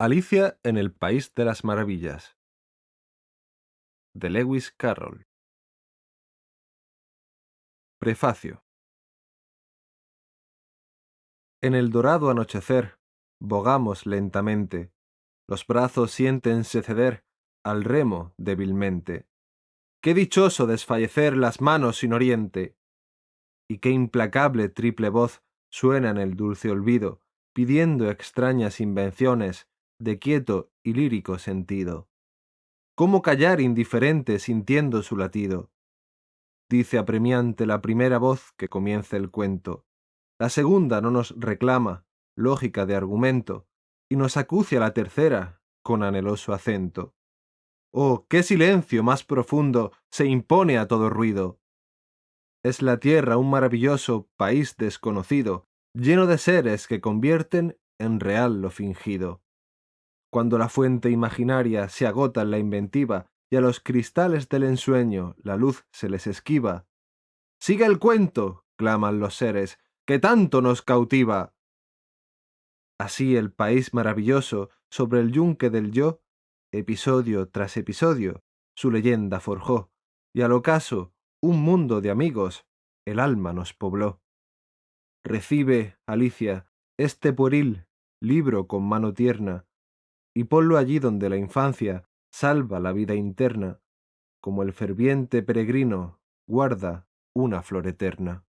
Alicia en el País de las Maravillas de Lewis Carroll. Prefacio. En el dorado anochecer bogamos lentamente, los brazos siéntense ceder al remo débilmente. Qué dichoso desfallecer las manos sin oriente, y qué implacable triple voz suena en el dulce olvido, pidiendo extrañas invenciones de quieto y lírico sentido. ¿Cómo callar indiferente sintiendo su latido? Dice apremiante la primera voz que comienza el cuento. La segunda no nos reclama, lógica de argumento, y nos acucia la tercera con anheloso acento. Oh, qué silencio más profundo se impone a todo ruido. Es la tierra un maravilloso país desconocido, lleno de seres que convierten en real lo fingido cuando la fuente imaginaria se agota en la inventiva y a los cristales del ensueño la luz se les esquiva. ¡Sigue el cuento! claman los seres, que tanto nos cautiva. Así el país maravilloso sobre el yunque del yo, episodio tras episodio, su leyenda forjó, y al ocaso, un mundo de amigos, el alma nos pobló. Recibe, Alicia, este pueril libro con mano tierna, y ponlo allí donde la infancia salva la vida interna, como el ferviente peregrino guarda una flor eterna.